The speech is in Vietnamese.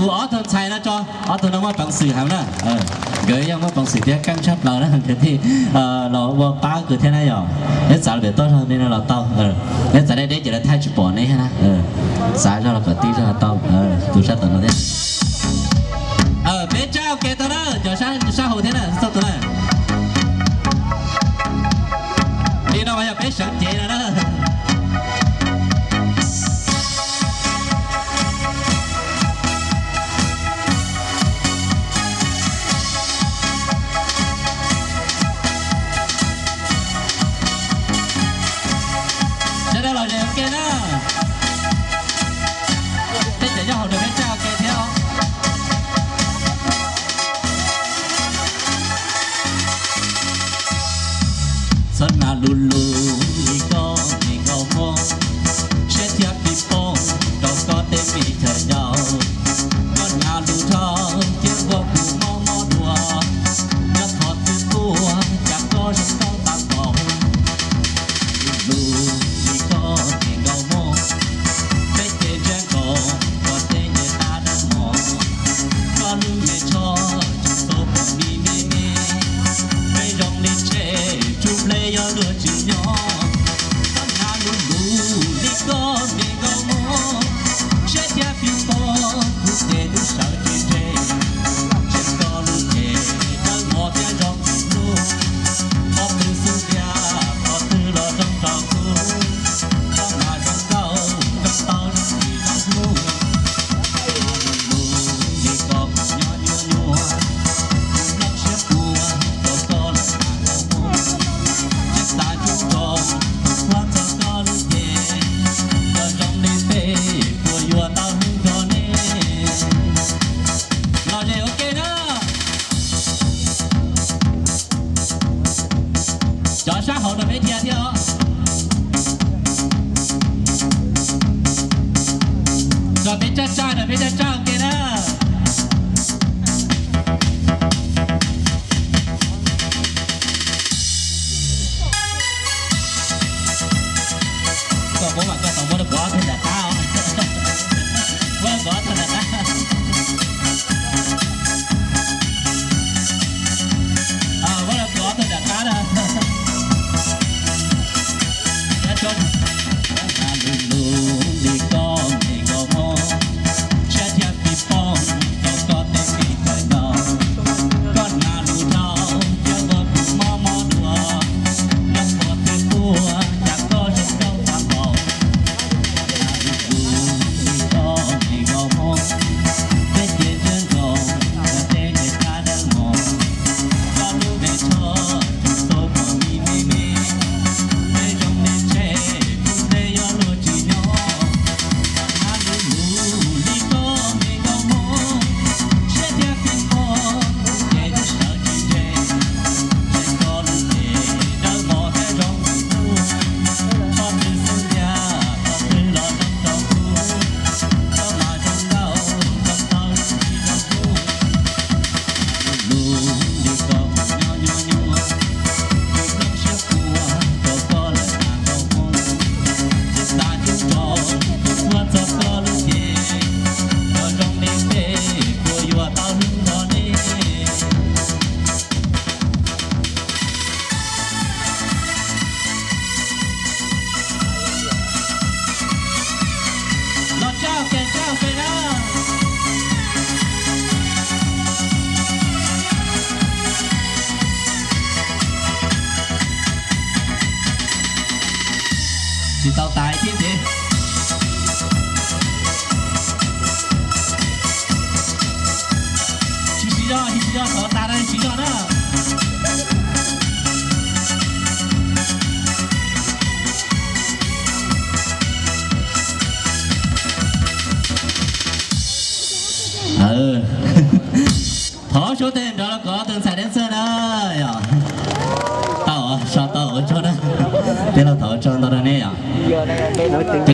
cụ ó thân xài cho. Ó nó mất bằng sự nè ờ, gửi em mất bằng thế căng chấp lò đó. Thế thì ờ, lò bò cứ thế này rồi. Hết xả tốt hơn nên là tao. Ờ, hết xả đây, đấy chỉ là thay chụp bỏ này ha. Xả cho là cỡ tí cho là tao. Tụi nó thế. Ờ bên trong cái dulu 啥好的没听听。咋没家长的没家长给了？thì tao tái tiếp đi chỉ chỉ cho chỉ chỉ cho có ta đây chỉ cho đó. Ừ. Thó số tiền đó là có từng xài đến everything.